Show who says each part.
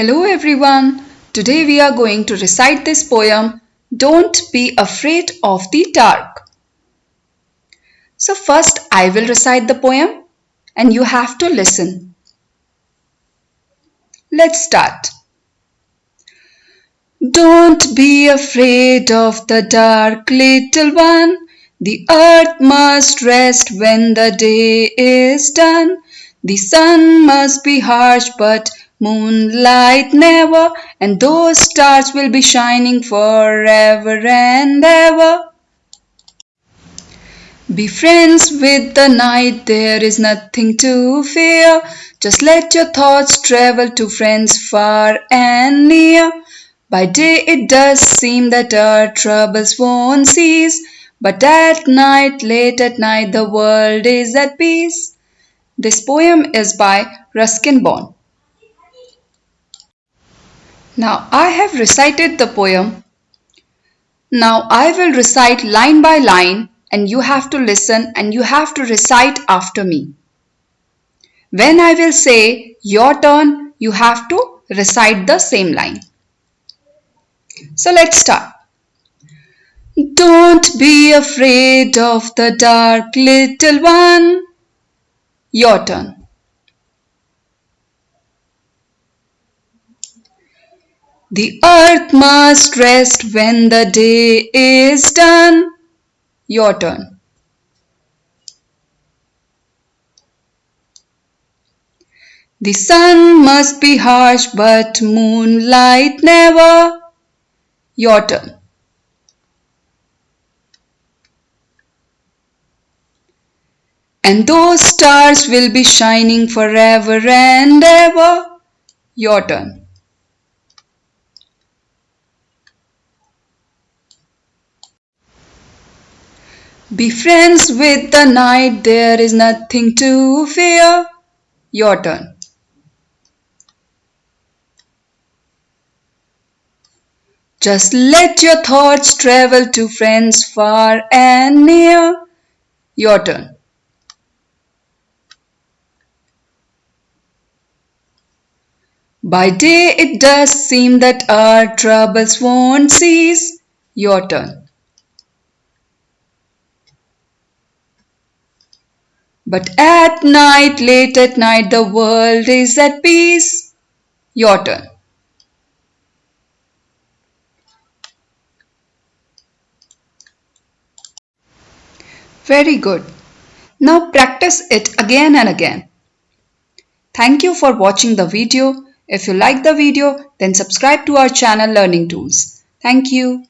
Speaker 1: Hello everyone. Today we are going to recite this poem Don't be afraid of the dark. So first I will recite the poem and you have to listen. Let's start. Don't be afraid of the dark little one. The earth must rest when the day is done. The sun must be harsh but Moonlight never, and those stars will be shining forever and ever. Be friends with the night, there is nothing to fear. Just let your thoughts travel to friends far and near. By day it does seem that our troubles won't cease, but at night, late at night, the world is at peace. This poem is by Ruskin Bond. Now I have recited the poem. Now I will recite line by line and you have to listen and you have to recite after me. When I will say your turn, you have to recite the same line. So let's start. Don't be afraid of the dark little one. Your turn. The earth must rest when the day is done. Your turn. The sun must be harsh but moonlight never. Your turn. And those stars will be shining forever and ever. Your turn. Be friends with the night, there is nothing to fear. Your turn. Just let your thoughts travel to friends far and near. Your turn. By day it does seem that our troubles won't cease. Your turn. But at night, late at night, the world is at peace. Your turn. Very good. Now practice it again and again. Thank you for watching the video. If you like the video, then subscribe to our channel Learning Tools. Thank you.